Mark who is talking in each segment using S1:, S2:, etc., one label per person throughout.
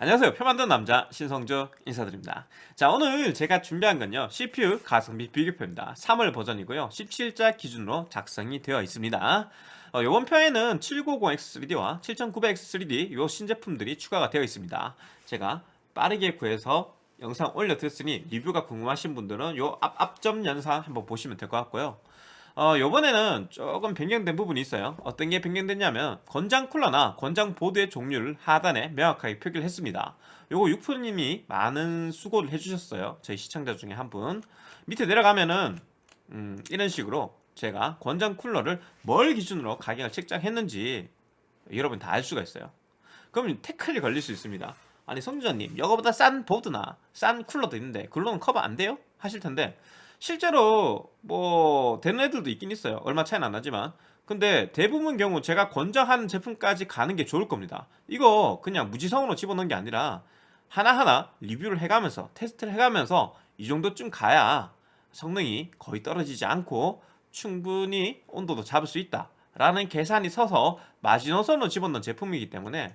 S1: 안녕하세요. 표 만드는 남자 신성주 인사드립니다. 자 오늘 제가 준비한 건요. CPU 가성비 비교표입니다. 3월 버전이고요. 17자 기준으로 작성이 되어 있습니다. 어, 이번 표에는 790X3D와 7900X3D 요 신제품들이 추가가 되어 있습니다. 제가 빠르게 구해서 영상 올려드렸으니 리뷰가 궁금하신 분들은 요 앞, 앞점 영상 한번 보시면 될 것 같고요 어, 요번에는 조금 변경된 부분이 있어요. 어떤 게 변경됐냐면 권장 쿨러나 권장 보드의 종류를 하단에 명확하게 표기를 했습니다. 요거 육프님이 많은 수고를 해주셨어요. 저희 시청자 중에 한 분. 밑에 내려가면은 음, 이런 식으로 제가 권장 쿨러를 뭘 기준으로 가격을 책정했는지 여러분 다 알 수가 있어요. 그럼 태클이 걸릴 수 있습니다. 아니 성주자님 이거보다 싼 보드나 싼 쿨러도 있는데 그걸로는 커버 안 돼요? 하실 텐데 실제로 뭐 되는 애들도 있긴 있어요. 얼마 차이는 안 나지만. 근데 대부분 경우 제가 권장하는 제품까지 가는 게 좋을 겁니다. 이거 그냥 무지성으로 집어넣은 게 아니라 하나하나 리뷰를 해가면서 테스트를 해가면서 이 정도쯤 가야 성능이 거의 떨어지지 않고 충분히 온도도 잡을 수 있다 라는 계산이 서서 마지노선으로 집어넣은 제품이기 때문에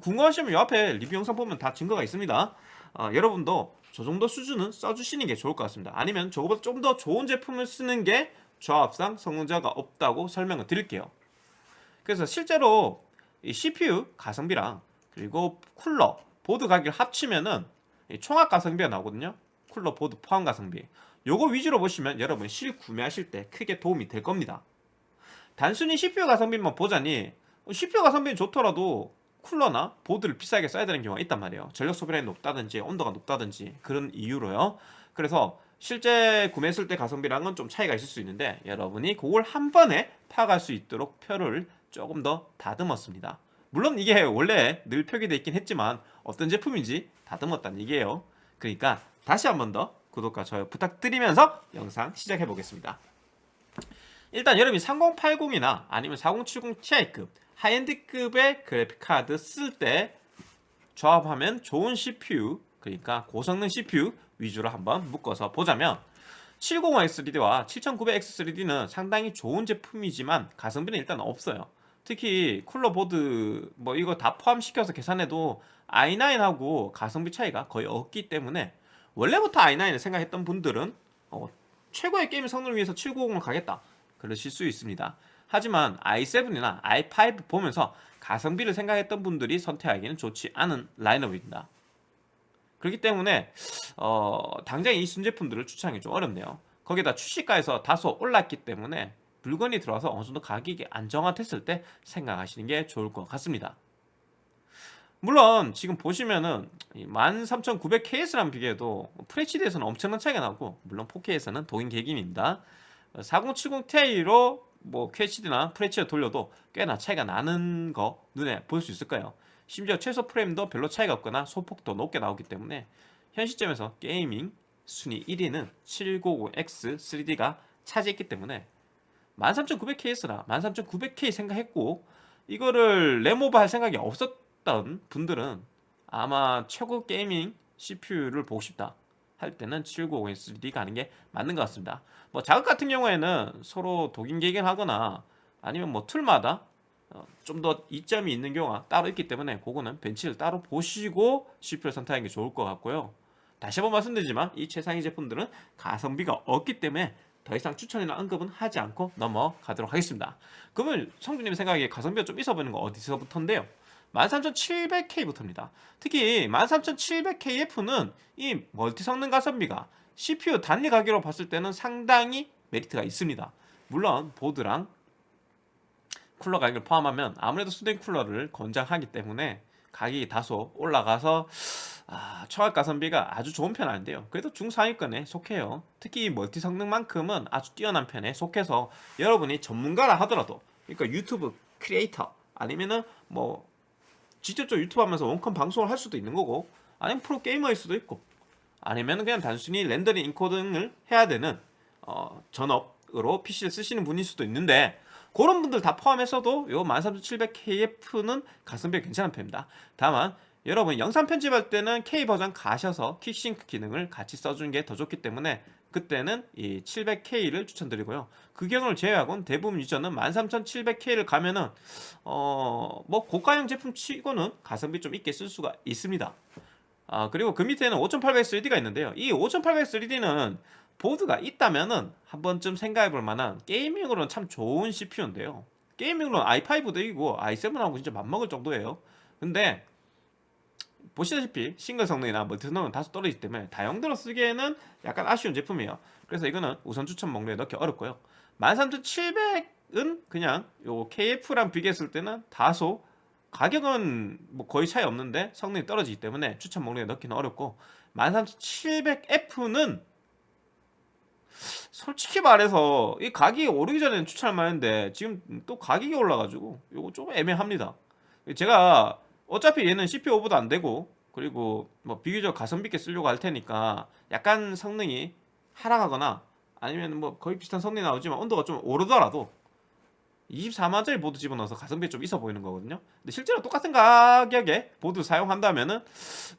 S1: 궁금하시면 이 앞에 리뷰 영상 보면 다 증거가 있습니다. 어, 여러분도 저 정도 수준은 써주시는 게 좋을 것 같습니다. 아니면 저거보다 좀 더 좋은 제품을 쓰는 게 조합상 성능자가 없다고 설명을 드릴게요. 그래서 실제로 이 CPU 가성비랑 그리고 쿨러 보드 가격을 합치면은 총합 가성비가 나오거든요. 쿨러 보드 포함 가성비. 요거 위주로 보시면 여러분 실 구매하실 때 크게 도움이 될 겁니다. 단순히 CPU 가성비만 보자니 CPU 가성비는 좋더라도 쿨러나 보드를 비싸게 써야 되는 경우가 있단 말이에요. 전력 소비량이 높다든지 온도가 높다든지 그런 이유로요. 그래서 실제 구매했을 때 가성비랑은 좀 차이가 있을 수 있는데 여러분이 그걸 한 번에 파악할 수 있도록 표를 조금 더 다듬었습니다. 물론 이게 원래 늘 표기되어 있긴 했지만 어떤 제품인지 다듬었다는 얘기예요. 그러니까 다시 한 번 더 구독과 좋아요 부탁드리면서 영상 시작해 보겠습니다. 일단 여러분이 3080이나 아니면 4070 Ti급 하이엔드급의 그래픽카드 쓸 때 조합하면 좋은 CPU 그러니까 고성능 CPU 위주로 한번 묶어서 보자면 705X3D와 7900X3D는 상당히 좋은 제품이지만 가성비는 일단 없어요. 특히 쿨러 보드 뭐 이거 다 포함시켜서 계산해도 i9하고 가성비 차이가 거의 없기 때문에 원래부터 i9을 생각했던 분들은 어, 최고의 게임 성능을 위해서 790을 가겠다 그러실 수 있습니다 하지만 i7이나 i5 보면서 가성비를 생각했던 분들이 선택하기는 좋지 않은 라인업입니다. 그렇기 때문에 어, 당장 이 순제품들을 추천하기 좀 어렵네요. 거기다 출시가에서 다소 올랐기 때문에 물건이 들어와서 어느 정도 가격이 안정화됐을 때 생각하시는 게 좋을 것 같습니다. 물론 지금 보시면은 13900KS랑 비교해도 FHD에서는 엄청난 차이가 나고 물론 4K에서는 동인 객임입니다. 4070 Ti로 뭐 QHD나 FHD 돌려도 꽤나 차이가 나는 거 눈에 볼 수 있을 거예요. 심지어 최소 프레임도 별로 차이가 없거나 소폭도 높게 나오기 때문에 현 시점에서 게이밍 순위 1위는 7950X3D가 차지했기 때문에 13900KS나 13900K 생각했고 이거를 램오버 할 생각이 없었던 분들은 아마 최고 gaming CPU를 보고 싶다 할 때는 7950X3D 가는 게 맞는 것 같습니다. 뭐 작업 같은 경우에는 서로 도긴개긴하거나 아니면 뭐 툴마다 어, 좀더 이점이 있는 경우가 따로 있기 때문에 그거는 벤치를 따로 보시고 CPU를 선택하는 게 좋을 것 같고요. 다시 한번 말씀드리지만 이 최상위 제품들은 가성비가 없기 때문에 더 이상 추천이나 언급은 하지 않고 넘어가도록 하겠습니다. 그러면 성주님 생각에 가성비가 좀 있어 보이는 거 어디서부터인데요 13700K부터입니다. 특히 13700KF는 이 멀티 성능 가성비가 CPU 단위 가격으로 봤을 때는 상당히 메리트가 있습니다. 물론 보드랑 쿨러 가격을 포함하면 아무래도 수랭 쿨러를 권장하기 때문에 가격이 다소 올라가서 아, 총합 가성비가 아주 좋은 편은 아닌데요. 그래도 중상위권에 속해요. 특히 멀티 성능만큼은 아주 뛰어난 편에 속해서 여러분이 전문가라 하더라도 그러니까 유튜브 크리에이터 아니면은 뭐 직접적 유튜브 하면서 원컴 방송을 할 수도 있는 거고 아니면 프로게이머일 수도 있고 아니면 그냥 단순히 렌더링 인코딩을 해야 되는 어, 전업으로 PC를 쓰시는 분일 수도 있는데 그런 분들 다 포함해서도 요 13700KF는 가성비가 괜찮은 편입니다. 다만 여러분 영상 편집할 때는 K 버전 가셔서 킥싱크 기능을 같이 써주는 게 더 좋기 때문에 그때는 이 700K를 추천드리고요. 그 경우를 제외하고는 대부분 유저는 13700K를 가면은 어 뭐 고가형 제품 치고는 가성비 좀 있게 쓸 수가 있습니다. 아 그리고 그 밑에는 5800 3D가 있는데요. 이 5800 3D는 보드가 있다면은 한 번쯤 생각해 볼 만한 게이밍으로는 참 좋은 CPU인데요. 게이밍으로는 i5도 이기고 i7하고 진짜 맞먹을 정도예요. 근데 보시다시피 싱글 성능이나 멀티 성능은 다소 떨어지기 때문에 다용도로 쓰기에는 약간 아쉬운 제품이에요. 그래서 이거는 우선 추천 목록에 넣기 어렵고요. 13700은 그냥 요 KF랑 비교했을 때는 다소 가격은 뭐 거의 차이 없는데 성능이 떨어지기 때문에 추천 목록에 넣기는 어렵고 13700F는 솔직히 말해서 이 가격이 오르기 전에는 추천할 만한데 지금 또 가격이 올라가지고 이거 좀 애매합니다. 제가 어차피 얘는 CPU 오버도 안 되고 그리고 뭐 비교적 가성비 있게 쓰려고 할 테니까 약간 성능이 하락하거나 아니면 뭐 거의 비슷한 성능이 나오지만 온도가 좀 오르더라도 24만짜리 보드 집어넣어서 가성비 좀 있어 보이는 거거든요. 근데 실제로 똑같은 가격에 보드 사용한다면은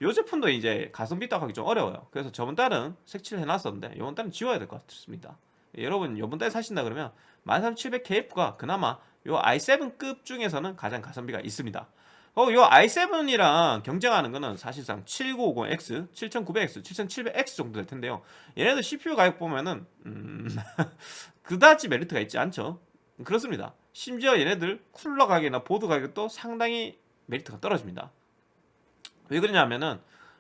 S1: 이 제품도 이제 가성비 따하기 좀 어려워요. 그래서 저번 달은 색칠을 해놨었는데 이번 달은 지워야 될 것 같습니다. 여러분 이번 달에 사신다 그러면 13700KF가 그나마 이 i7급 중에서는 가장 가성비가 있습니다. 어, 요 i7이랑 경쟁하는 거는 사실상 7950X, 7900X, 7700X 정도 될 텐데요. 얘네들 CPU 가격 보면은 음, 그다지 메리트가 있지 않죠. 그렇습니다. 심지어 얘네들 쿨러 가격이나 보드 가격도 상당히 메리트가 떨어집니다. 왜 그러냐면은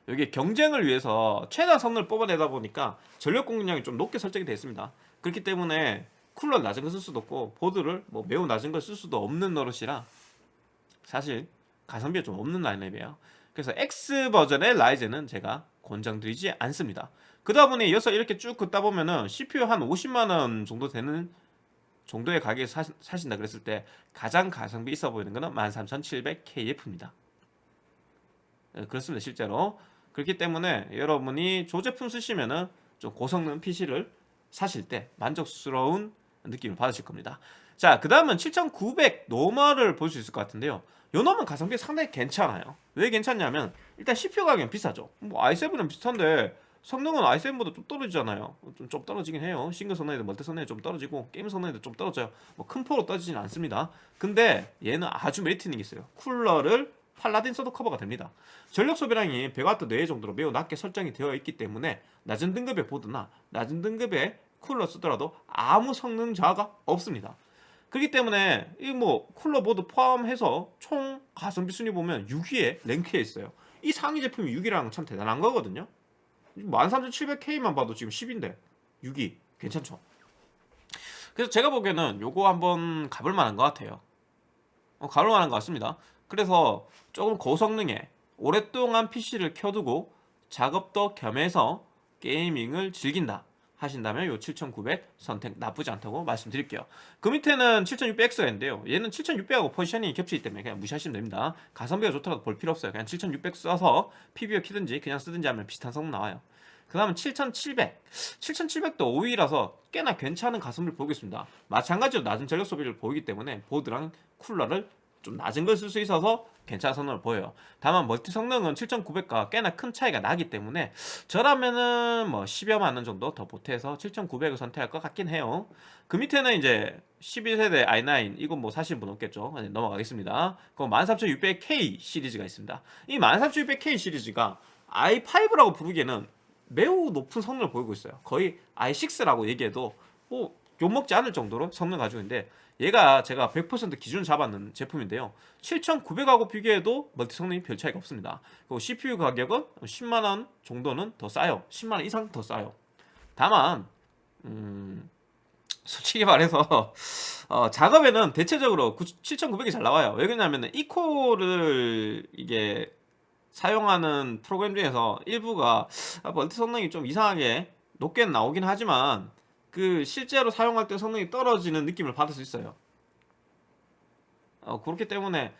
S1: 여기 경쟁을 위해서 최단 성능을 뽑아내다 보니까 전력 공급량이 좀 높게 설정이 되어 있습니다. 그렇기 때문에 쿨러 낮은 거쓸 수도 없고 보드를 뭐 매우 낮은 걸 쓸 수도 없는 노릇이라 사실 가성비가 좀 없는 라인업이에요. 그래서 X 버전의 라이젠은 제가 권장드리지 않습니다. 그다 보니 이어서 이렇게 쭉 긋다 보면은 CPU 한 50만 원 정도 되는 정도의 가격에 사, 사신다 그랬을 때 가장 가성비 있어 보이는 거는 13700KF입니다. 그렇습니다. 실제로. 그렇기 때문에 여러분이 조 제품 쓰시면은 좀 고성능 PC를 사실 때 만족스러운 느낌을 받으실 겁니다. 자, 그 다음은 7900 normal을 볼 수 있을 것 같은데요. 요 놈은 가성비 상당히 괜찮아요. 왜 괜찮냐면 일단 CPU 가격은 비싸죠. 뭐 i7은 비슷한데 성능은 i7보다 좀 떨어지잖아요. 좀, 좀 떨어지긴 해요. 싱글 성능에도 멀티 성능이 좀 떨어지고 게임 성능에도 좀 떨어져요. 뭐 큰 폭으로 떨어지진 않습니다. 근데 얘는 아주 메리트 있는 게 있어요. 쿨러를 팔라딘 써도 커버가 됩니다. 전력 소비량이 100W 내외 정도로 매우 낮게 설정이 되어 있기 때문에 낮은 등급의 보드나 낮은 등급의 쿨러 쓰더라도 아무 성능 저하가 없습니다. 그렇기 때문에 이 뭐 쿨러 보드 포함해서 총 가성비 순위 보면 6위에 랭크돼 있어요. 이 상위 제품이 6위라는 건 참 대단한 거거든요. 13700K만 봐도 지금 10위인데 6위 괜찮죠? 그래서 제가 보기에는 요거 한번 가볼 만한 것 같아요. 어, 가볼 만한 것 같습니다. 그래서 조금 고성능에 오랫동안 PC를 켜두고 작업도 겸해서 게이밍을 즐긴다. 하신다면 요 7900 선택 나쁘지 않다고 말씀드릴게요. 그 밑에는 7600X가 있는데요. 얘는 7600하고 포지션이 겹치기 때문에 그냥 무시하시면 됩니다. 가성비가 좋더라도 볼 필요 없어요. 그냥 7600 써서 PBO 키든지 그냥 쓰든지 하면 비슷한 성능 나와요. 그 다음은 7700 7700도 5위라서 꽤나 괜찮은 가성비를 보이겠습니다 마찬가지로 낮은 전력 소비를 보이기 때문에 보드랑 쿨러를 좀 낮은 걸 쓸 수 있어서 괜찮은 성능을 보여요. 다만 멀티 성능은 7900과 꽤나 큰 차이가 나기 때문에 저라면은 뭐 10여만 원 정도 더 보태서 7900을 선택할 것 같긴 해요. 그 밑에는 이제 11세대 i9 이건 뭐 사실 분 없겠죠. 넘어가겠습니다. 그럼 13600K 시리즈가 있습니다. 이 13600K 시리즈가 i5라고 부르기에는 매우 높은 성능을 보이고 있어요. 거의 i6라고 얘기해도 뭐 욕먹지 않을 정도로 성능 가지고 있는데 얘가 제가 100% 기준 잡았는 제품인데요. 7900하고 비교해도 멀티 성능이 별 차이가 없습니다. 그리고 CPU 가격은 10만원 정도는 더 싸요. 10만원 이상 더 싸요. 다만 음... 솔직히 말해서 어, 작업에는 대체적으로 7900이 잘 나와요. 왜 그러냐면 이코를 이게 사용하는 프로그램 중에서 일부가 멀티 성능이 좀 이상하게 높게 나오긴 하지만 그 실제로 사용할 때 성능이 떨어지는 느낌을 받을 수 있어요. 어, 그렇기 때문에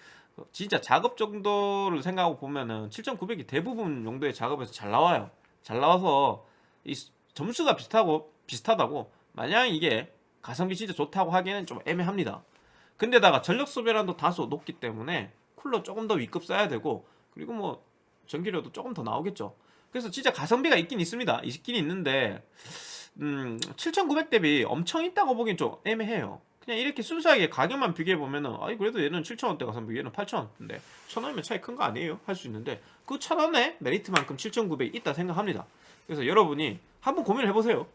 S1: 진짜 작업 정도를 생각하고 보면은 7900이 대부분 용도의 작업에서 잘 나와요. 잘 나와서 이 점수가 비슷하고 비슷하다고 만약 이게 가성비 진짜 좋다고 하기에는 좀 애매합니다. 근데다가 전력 소비량도 다소 높기 때문에 쿨러 조금 더 위급 써야 되고 그리고 뭐 전기료도 조금 더 나오겠죠. 그래서 진짜 가성비가 있긴 있습니다. 있긴 있는데 음, 7,900 대비 엄청 있다고 보기엔 좀 애매해요. 그냥 이렇게 순수하게 가격만 비교해보면은 아이 그래도 얘는 7,000원대 가성비 얘는 8,000원인데 1,000원이면 차이 큰 거 아니에요? 할 수 있는데 그 1,000원의 메리트만큼 7,900이 있다 생각합니다. 그래서 여러분이 한번 고민을 해보세요.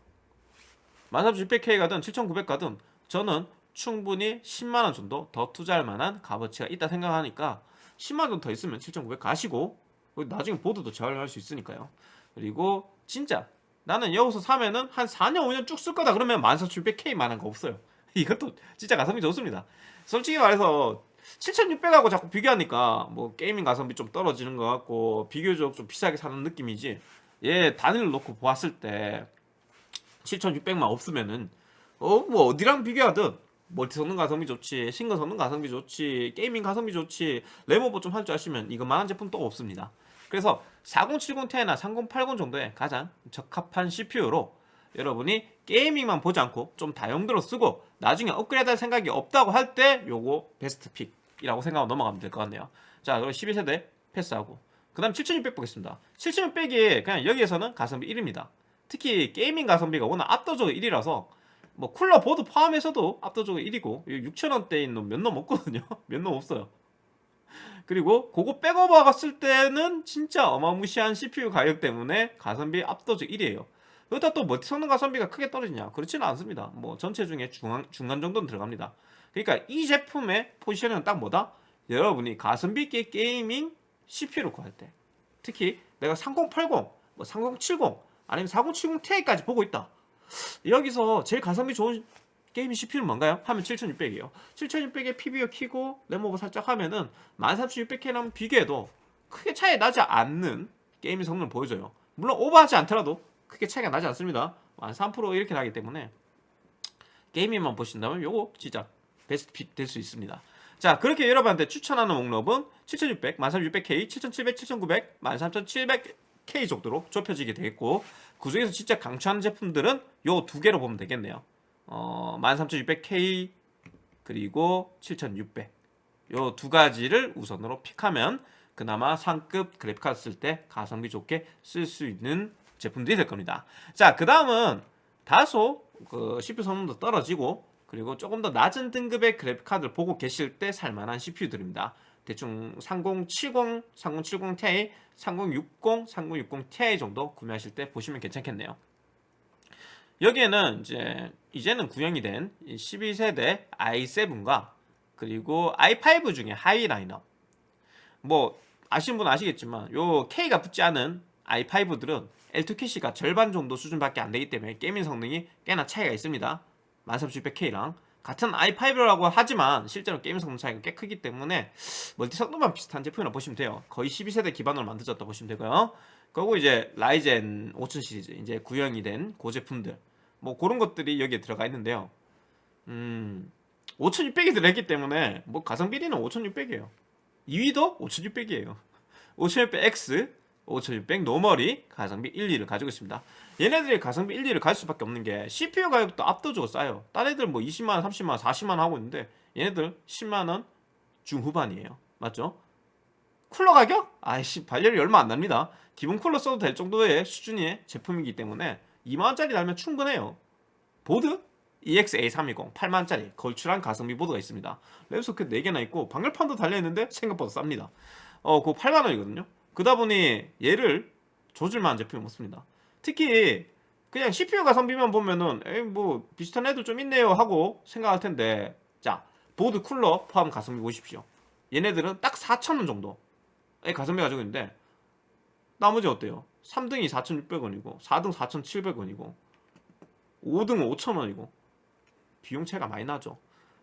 S1: 13600K 가든 7900 가든 저는 충분히 10만원 정도 더 투자할 만한 값어치가 있다 생각하니까 10만원 더 있으면 7900 가시고 나중에 보드도 재활용할 수 있으니까요. 그리고 진짜 나는 여기서 사면은 한 4년 5년 쭉 쓸 거다 그러면 14600K 만한 거 없어요. 이것도 진짜 가성비 좋습니다. 솔직히 말해서 7600하고 자꾸 비교하니까 뭐 게이밍 가성비 좀 떨어지는 것 같고 비교적 좀 비싸게 사는 느낌이지. 얘 단위를 놓고 보았을 때 7600만 없으면은 어 뭐 어디랑 비교하든 멀티 성능 가성비 좋지 싱글 성능 가성비 좋지 gaming 가성비 좋지 램오버 좀 할 줄 아시면 이거만한 제품 또 없습니다 그래서 4070ti나 3080 정도의 가장 적합한 CPU로 여러분이 gaming만 보지 않고 좀 다용도로 쓰고 나중에 업그레이드 할 생각이 없다고 할 때 요거 best pick이라고 생각하고 넘어가면 될 것 같네요. 자 그럼 11세대 패스하고. 그 다음 7600 보겠습니다. 7600이 그냥 여기에서는 가성비 1입니다. 특히 gaming 가성비가 워낙 압도적으로 1이라서 뭐 쿨러 보드 포함해서도 압도적으로 1이고 6천원대인 놈 몇 놈 없거든요. 몇 놈 없어요 그리고 그거 백업 박았을 때는 진짜 어마무시한 CPU 가격 때문에 가성비 압도적 1이에요. 그렇다 또 멀티 성능 가성비가 크게 떨어지냐? 그렇지는 않습니다. 뭐 전체 중에 중간, 중간 정도는 들어갑니다. 그러니까 이 제품의 포지션은 딱 뭐다? 여러분이 가성비 있게 gaming CPU를 구할 때 특히 내가 3080, 뭐 3070 아니면 4070 Ti까지 보고 있다. 여기서 제일 가성비 좋은 gaming CPU는 뭔가요? 하면 7600이에요. 7600에 PBO 키고 램오버 살짝 하면은 13600K랑 비교해도 크게 차이 나지 않는 gaming 성능을 보여줘요. 물론 오버하지 않더라도 크게 차이가 나지 않습니다. 한 3% 이렇게 나기 때문에 게이밍만 보신다면 요거 진짜 베스트 픽될수 있습니다. 자 그렇게 여러분한테 추천하는 목록은 7600, 13600K, 7700, 7900, 13700K 정도로 좁혀지게 되겠고 그 중에서 진짜 강추하는 제품들은 요 두 개로 보면 되겠네요 어, 13600K 그리고 7600 요 두 가지를 우선으로 픽하면 그나마 상급 그래픽카드 쓸 때 가성비 좋게 쓸 수 있는 제품들이 될 겁니다. 자 그 다음은 다소 그 CPU 성능도 떨어지고 그리고 조금 더 낮은 등급의 그래픽카드를 보고 계실 때 살만한 CPU들입니다. 대충 3070, 3070 Ti, 3060, 3060 Ti 정도 구매하실 때 보시면 괜찮겠네요 여기에는 이제 이제는 구형이 된 12세대 i7과 그리고 i5 중에 high 라인업 뭐 아시는 분 아시겠지만 요 K가 붙지 않은 i5들은 L2 캐시가 절반 정도 수준밖에 안 되기 때문에 gaming 성능이 꽤나 차이가 있습니다. 13600K랑 같은 i5라고 하지만 실제로 게임 성능 차이가 꽤 크기 때문에 멀티 성능만 비슷한 제품이라 보시면 돼요. 거의 12세대 기반으로 만들어졌다 보시면 되고요. 그리고 이제 라이젠 5000 시리즈 이제 구형이 된 그 제품들 뭐 그런 것들이 여기에 들어가 있는데요. 음 5600이 들어있기 때문에 뭐 가성비 1위는 5600이에요. 2위도 5600이에요. 5600X 5600 normal이 가성비 1, 2를 가지고 있습니다. 얘네들이 가성비 1, 2를 갈 수밖에 없는 게 CPU 가격도 압도적으로 싸요. 딴 애들 뭐 20만원, 30만원, 40만원 하고 있는데 얘네들 10만원 중후반이에요. 맞죠? 쿨러 가격? 아이씨 발열이 얼마 안 납니다. 기본 쿨러 써도 될 정도의 수준의 제품이기 때문에 2만원짜리 달면 충분해요. 보드? EXA320 8만원짜리. 걸출한 가성비 보드가 있습니다. 랩소켓 4개나 있고 방열판도 달려있는데 생각보다 쌉니다. 어 그거 8만원이거든요. 그다 보니 얘를 조질만한 제품이 없습니다. 특히 그냥 CPU 가성비만 보면은 에이 뭐 비슷한 애들 좀 있네요 하고 생각할 텐데. 자 보드 쿨러 포함 가성비 보십시오. 얘네들은 딱 4,000원 정도의 가성비 가지고 있는데 나머지 어때요? 3등이 4,600원이고 4등 4,700원이고 5등 5,000원이고 비용 차이가 많이 나죠.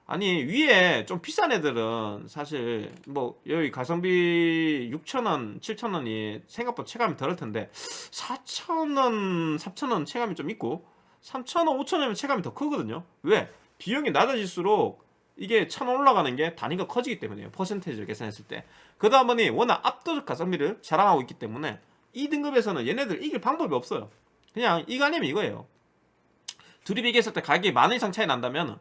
S1: 아니 위에 좀 비싼 애들은 사실 뭐 여기 가성비 6,000원 7,000원이 생각보다 체감이 덜할 텐데 4,000원 3,000원 체감이 좀 있고 3,000원 5,000원이면 체감이 더 크거든요. 왜? 비용이 낮아질수록 이게 1,000원 올라가는 게 단위가 커지기 때문에요. 퍼센테이지를 계산했을 때. 그러다 보니 워낙 압도적 가성비를 자랑하고 있기 때문에 이 등급에서는 얘네들 이길 방법이 없어요 그냥 아니면 이거예요 둘이 비교했을 때 가격이 만 원 이상 차이 난다면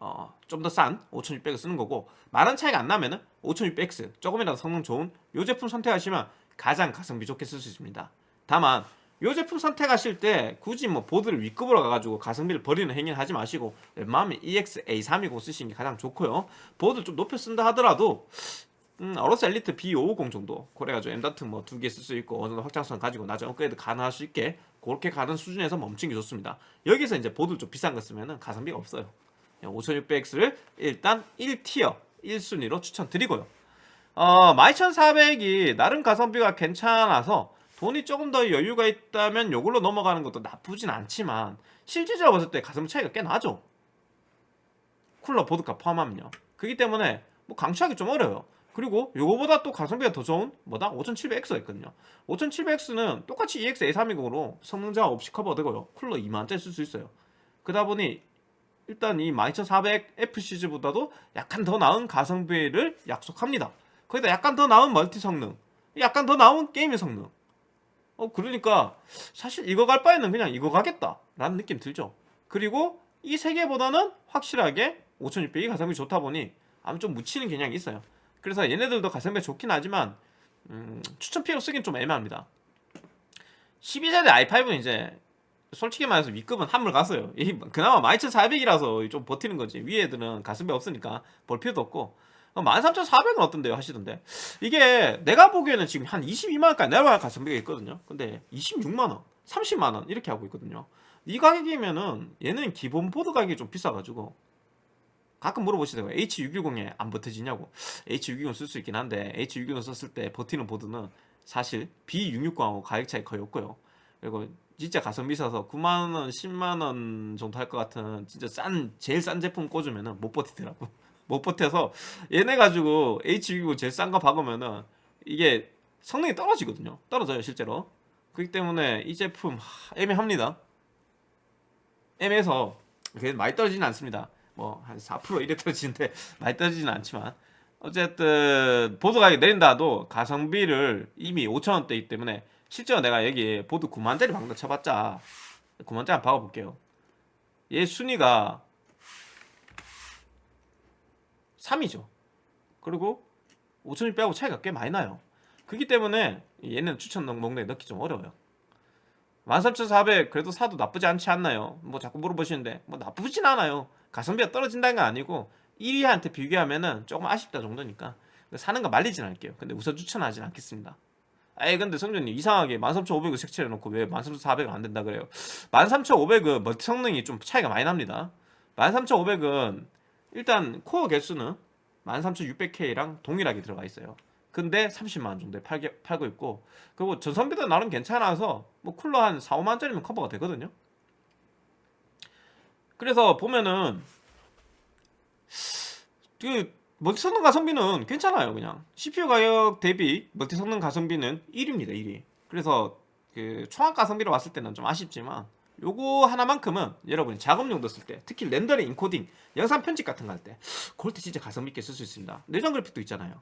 S1: 어, 좀 더 싼 5600을 쓰는 거고 만 원 차이가 안 나면 은 5600X 조금이라도 성능 좋은 요 제품 선택하시면 가장 가성비 좋게 쓸 수 있습니다. 다만 이 제품 선택하실 때 굳이 뭐 보드를 윗급으로 가가지고 가성비를 버리는 행위는 하지 마시고 웬만하면 EX-A320 쓰시는 게 가장 좋고요. 보드 좀 높여 쓴다 하더라도 음, AORUS ELITE B550 정도 그래가지고 M.2 뭐 두 개 쓸 수 있고 어느 정도 확장성 가지고 나중에 업그레이드 가능할 수 있게 그렇게 가는 수준에서 멈춘 게 좋습니다. 여기서 이제 보드 좀 비싼 거 쓰면은 가성비가 없어요. 5600X를 일단 1tier 1순위로 추천드리고요. 어, 12400이 나름 가성비가 괜찮아서 돈이 조금 더 여유가 있다면 이걸로 넘어가는 것도 나쁘진 않지만 실질적으로 봤을 때 가성비 차이가 꽤 나죠. 쿨러 보드값 포함하면요. 그렇기 때문에 뭐 강추하기 좀 어려워요. 그리고 요거보다 또 가성비가 더 좋은 뭐다? 5700X가 있거든요. 5700X는 똑같이 EX A320으로 성능자 없이 커버되고요. 쿨러 2만짜리 쓸 수 있어요. 그러다 보니 일단 이 12400F 시즈보다도 약간 더 나은 가성비를 약속합니다. 거기다 약간 더 나은 멀티 성능, 약간 더 나은 게임의 성능. 어 그러니까 사실 이거 갈 바에는 그냥 이거 가겠다 라는 느낌 들죠. 그리고 이 세 개보다는 확실하게 5600이 가성비 좋다 보니 아무 좀 묻히는 경향이 있어요. 그래서 얘네들도 가성비 좋긴 하지만 음, 추천 피해로 쓰긴 좀 애매합니다. 12세대 i5는 이제 솔직히 말해서 위급은 한물 갔어요. 이 그나마 12400이라서 좀 버티는 거지. 위에 애들은 가성비 없으니까 볼 필요도 없고 13400은 어떤데요 하시던데 이게 내가 보기에는 지금 한 22만원까지 내려갈 가성비가 있거든요 근데 26만원 30만원 이렇게 하고 있거든요 이 가격이면은 얘는 기본 보드 가격이 좀 비싸가지고 가끔 물어보시더라고요. H610에 안 버텨지냐고. H610 쓸 수 있긴 한데 H610 썼을 때 버티는 보드는 사실 B660하고 가격 차이 거의 없고요. 그리고 진짜 가성비 있어서 9만원 10만원 정도 할 것 같은 진짜 싼 제일 싼 제품 꽂으면은 못 버티더라고. 못 버텨서 얘네 가지고 H620 제일 싼 거 박으면은 이게 성능이 떨어지거든요. 떨어져요 실제로. 그렇기 때문에 이 제품 하, 애매합니다. 애매해서 많이 떨어지진 않습니다 뭐 한 4% 이래 떨어지는데 많이 떨어지진 않지만 어쨌든 보드 가격이 내린다도 가성비를 이미 5천원대이기 때문에 실제로 내가 여기 보드 9만짜리 방금 쳐봤자 9만짜리 한번 박아볼게요 얘 순위가 3이죠. 그리고 5600하고 차이가 꽤 많이 나요. 그렇기 때문에 얘는 추천 목록에 넣기 좀 어려워요. 13400 그래도 사도 나쁘지 않지 않나요? 뭐 자꾸 물어보시는데 뭐 나쁘진 않아요. 가성비가 떨어진다는 건 아니고 1위한테 비교하면은 조금 아쉽다 정도니까 사는 거 말리진 않을게요. 근데 우선 추천하진 않겠습니다. 에이 근데 성준님 이상하게 13500을 색칠해놓고 왜 13400은 안 된다 그래요 13500은 멀티 성능이 좀 차이가 많이 납니다 13500은 일단 코어 개수는 13600K랑 동일하게 들어가 있어요 근데 30만원 정도에 팔게, 팔고 있고 그리고 전성비도 나름 괜찮아서 뭐 쿨러 한 4, 5만원짜리면 커버가 되거든요. 그래서 보면은 그 멀티 성능 가성비는 괜찮아요 그냥. CPU 가격 대비 멀티 성능 가성비는 1위입니다 1위 그래서 그 총합 가성비로 왔을 때는 좀 아쉽지만 요거 하나만큼은 여러분이 작업 용도 쓸 때 특히 렌더링, 인코딩, 영상 편집 같은 거 할 때 그럴 때 진짜 가성비 있게 쓸 수 있습니다. 내장 그래픽도 있잖아요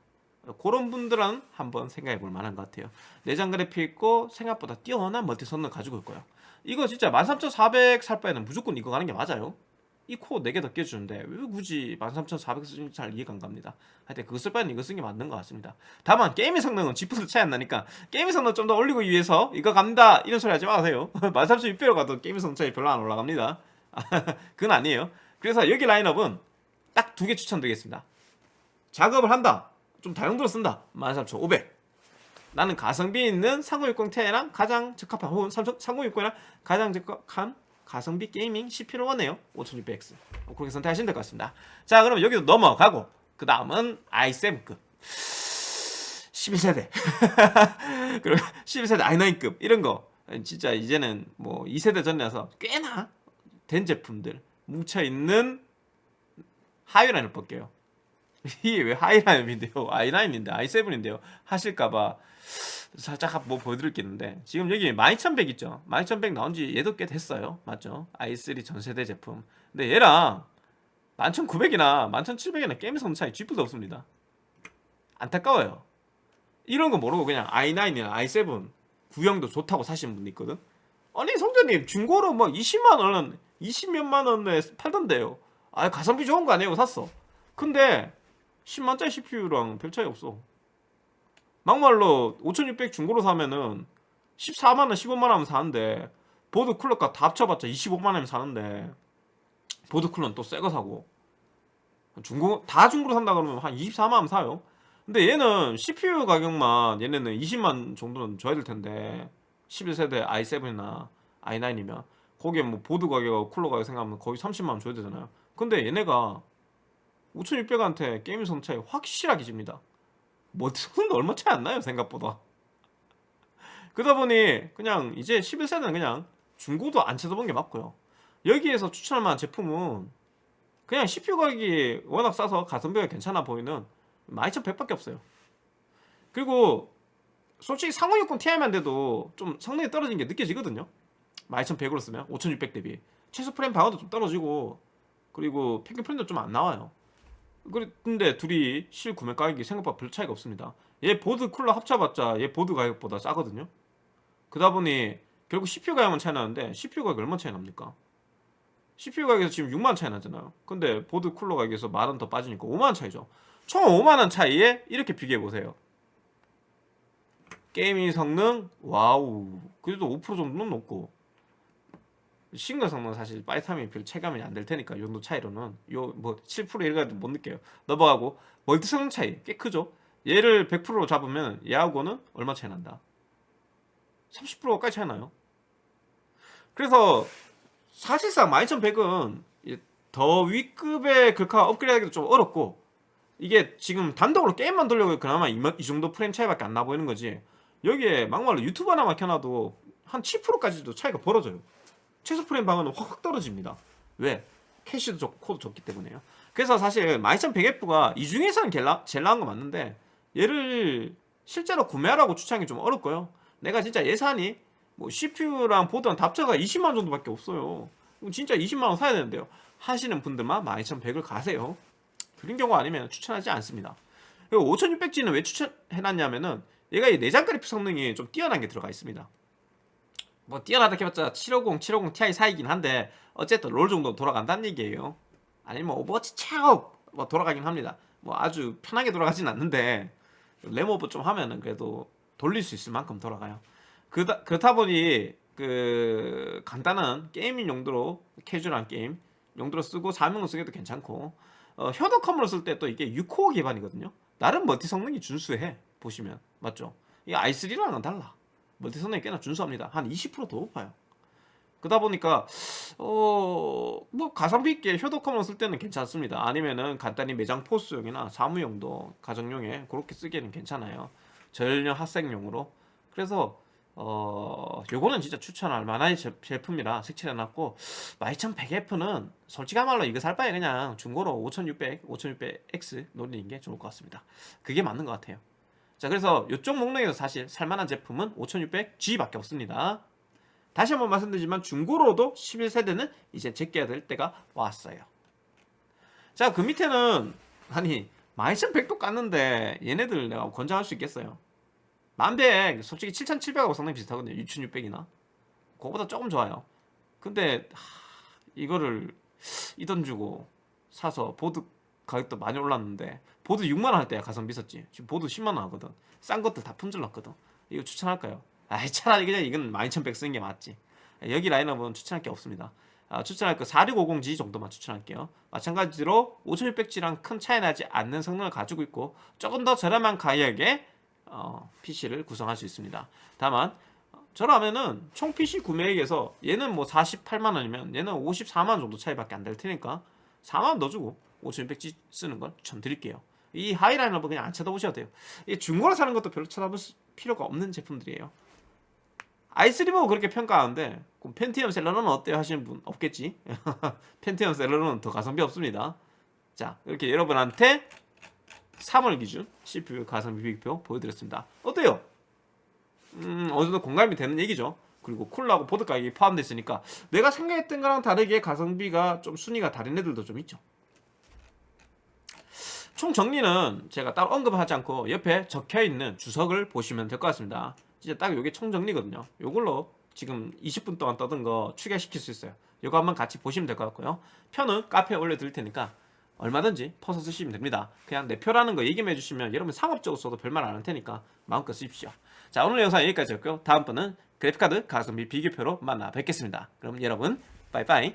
S1: 그런 분들은 한번 생각해 볼 만한 것 같아요. 내장 그래픽 있고 생각보다 뛰어난 멀티 성능 가지고 있고요. 이거 진짜 13400 살 바에는 무조건 이거 가는 게 맞아요. 이 코어 4개 더 끼워주는데 왜 굳이 13400 쓰는지 잘 이해가 안 갑니다. 하여튼 그거 쓸 바에는 이거 쓰는 게 맞는 것 같습니다. 다만 게임의 성능은 지프도 차이 안 나니까 게임의 성능 좀 더 올리고 위해서 이거 갑니다. 이런 소리 하지 마세요. 13600로 가도 게임의 성능 차이 별로 안 올라갑니다. 그건 아니에요. 그래서 여기 라인업은 딱 두 개 추천드리겠습니다. 작업을 한다 좀 다용도로 쓴다. 13500 나는 가성비 있는 3060 Ti랑 가장 적합한 혹은 3060이랑 가장 적합한 가성비 게이밍 CPU를 원해요. 5600X 그렇게 선택하시면 될 것 같습니다. 자 그럼 여기도 넘어가고 그 다음은 i7급. 11세대. 그리고 11세대 i9급. 이런 거. 진짜 이제는 뭐 2세대 전이라서 꽤나 된 제품들 뭉쳐있는 하이라인을 볼게요 이게 왜 하이라인인데요? i9인데 i7인데요? 하실까봐 살짝 뭐 보여드릴 게 있는데 지금 여기 12100 있죠? 12100 나온지 얘도 꽤 됐어요. 맞죠? i3 전세대 제품. 근데 얘랑 11900이나 11700이나 게임 성능 차이 쥐뿔도 없습니다. 안타까워요. 이런 거 모르고 그냥 i9이나 i7 구형도 좋다고 사시는 분도 있거든? 아니 성재님 중고로 뭐 20만원 20몇만 원에 팔던데요. 아 가성비 좋은 거 아니에요? 샀어. 근데 10만짜리 CPU랑 별 차이 없어. 막말로 5600 중고로 사면은 14만원 15만원 사는데 보드 쿨러가 다 합쳐봤자 25만원 사는데 보드 쿨러는 또 새 거 사고. 중고 다 중고로 산다 그러면 한 24만원 사요. 근데 얘는 CPU 가격만 얘네는 20만 정도는 줘야 될 텐데 11세대 i7이나 i9이면 거기에 뭐 보드 가격, 쿨러 가격 생각하면 거의 30만원 줘야 되잖아요. 근데 얘네가 5600한테 게임 성 차이 확실하게 집니다. 뭐 얼마 차이 안 나요 생각보다. 그러다 보니 그냥 이제 11세대는 그냥 중고도 안 찾아본 게 맞고요. 여기에서 추천할 만한 제품은 그냥 CPU 가격이 워낙 싸서 가성비가 괜찮아 보이는 12100밖에 없어요. 그리고 솔직히 3060 Ti만 돼도 좀 성능이 떨어진 게 느껴지거든요. 12100으로 쓰면 5600 대비. 최소 프레임 방어도 좀 떨어지고 그리고 평균 프레임도 좀 안 나와요 근데 둘이 실 구매 가격이 생각보다 별 차이가 없습니다. 얘 보드 쿨러 합쳐봤자 얘 보드 가격보다 싸거든요. 그러다 보니 결국 CPU 가격만 차이 나는데 CPU 가격이 얼마 차이 납니까? CPU 가격에서 지금 6만 차이 나잖아요. 근데 보드 쿨러 가격에서 만 원 더 빠지니까 5만원 차이죠. 총 5만원 차이에 이렇게 비교해보세요. gaming 성능? wow. 그래도 5% 정도는 높고 싱글 성능 사실 빠이탐이 별 체감이 안 될 테니까 이 정도 차이로는 요 뭐 7% 이래가지고 못 느껴요. 넘어가고 멀티 성능 차이 꽤 크죠. 얘를 100%로 잡으면 얘하고는 얼마 차이 난다? 30%가까이 차이 나요. 그래서 사실상 12100은 더 윗급의 글카 업그레이드하기도 좀 어렵고 이게 지금 단독으로 게임만 돌려고 그나마 이, 이 정도 프레임 차이밖에 안 나 보이는 거지. 여기에 막말로 유튜브 하나만 켜놔도 한 7%까지도 차이가 벌어져요 최소 프레임 방어는 확 떨어집니다. 왜? 캐시도 적고 코도 적기 때문에요. 그래서 사실 12100F가 이 중에서는 나, 제일 나은 거 맞는데 얘를 실제로 구매하라고 추천하기 좀 어렵고요. 내가 진짜 예산이 뭐 CPU랑 보드랑 합쳐가 20만원 정도밖에 없어요. 진짜 20만원 사야 되는데요. 하시는 분들만 12100을 가세요. 그런 경우 아니면 추천하지 않습니다. 그리고 5600G는 왜 추천해놨냐면은 얘가 이 내장 그래픽 성능이 좀 뛰어난 게 들어가 있습니다 뭐 뛰어나다 해봤자 750, 750 Ti 사이긴 한데 어쨌든 롤 정도 돌아간다는 얘기예요. 아니면 뭐 오버워치 차업 뭐 돌아가긴 합니다. 뭐 아주 편하게 돌아가진 않는데 램오버 좀 하면은 그래도 돌릴 수 있을 만큼 돌아가요. 그다, 그렇다 보니 그 간단한 gaming 용도로 캐주얼한 게임 용도로 쓰고 사무용으로 쓰기도 괜찮고 어, 효도컴으로 쓸 때 또 이게 6코어 기반이거든요. 나름 멀티 성능이 준수해 보시면. 맞죠? 이 i3랑은 달라 멀티 성능이 꽤나 준수합니다. 한 20%더 높아요. 그러다 보니까 어 뭐 가성비 있게 효도컴으로 쓸 때는 괜찮습니다. 아니면은 간단히 매장 포스용이나 사무용도 가정용에 그렇게 쓰기에는 괜찮아요. 전혀 학생용으로. 그래서 어 요거는 진짜 추천할 만한 제, 제품이라 색칠해놨고 12100F는 솔직한 말로 이거 살 바에 그냥 중고로 5600, 5600X 노리는 게 좋을 것 같습니다. 그게 맞는 것 같아요 자 그래서 이쪽 목록에서 사실 살만한 제품은 5600G밖에 없습니다. 다시 한번 말씀드리지만 중고로도 11세대는 이제 제껴야 될 때가 왔어요. 자 그 밑에는 아니 12100도 깠는데 얘네들 내가 권장할 수 있겠어요? 1100 솔직히 7700하고 상당히 비슷하거든요. 6600이나. 그거보다 조금 좋아요. 근데 하, 이거를 이 돈 주고 사서 보드 가격도 많이 올랐는데 보드 6만원 할 때야 가성비 있었지. 지금 보드 10만원 하거든. 싼 것들 다 품절났거든. 이거 추천할까요? 아이 차라리 그냥 이건 12100 쓰는 게 맞지. 여기 라인업은 추천할 게 없습니다. 아, 추천할 거 4650G 정도만 추천할게요. 마찬가지로 5600G랑 큰 차이 나지 않는 성능을 가지고 있고 조금 더 저렴한 가격에 어, PC를 구성할 수 있습니다. 다만 저라면은 총 PC 구매액에서 얘는 뭐 48만원이면 얘는 54만원 정도 차이밖에 안 될 테니까 4만원 더 주고 5600G 쓰는 걸 추천드릴게요 이 하이라인업은 그냥 안 쳐다보셔도 돼요. 이 중고로 사는 것도 별로 쳐다볼 필요가 없는 제품들이에요. i3 보고 그렇게 평가하는데 그럼 펜티엄 셀러는 어때요? 하시는 분 없겠지? 펜티엄 셀러는 더 가성비 없습니다. 자 이렇게 여러분한테 3월 기준 CPU 가성비 비교표 보여드렸습니다. 어때요? 음 어느 정도 공감이 되는 얘기죠. 그리고 쿨러하고 보드 가격이 포함되어 있으니까 내가 생각했던 거랑 다르게 가성비가 좀 순위가 다른 애들도 좀 있죠 총 정리는 제가 따로 언급하지 않고 옆에 적혀있는 주석을 보시면 될 것 같습니다 진짜 딱 이게 총 정리거든요 이걸로 지금 20분 동안 떠든 거 추가시킬 수 있어요 이거 한번 같이 보시면 될 것 같고요 편은 카페에 올려드릴 테니까 얼마든지 퍼서 쓰시면 됩니다. 그냥 내 표라는 거 얘기해 주시면 여러분 상업적으로 써도 별말 안 할 테니까 마음껏 쓰십시오. 자 오늘 영상 여기까지였고요. 다음번은 그래픽카드 가성비 비교표로 만나 뵙겠습니다. 그럼 여러분 빠이빠이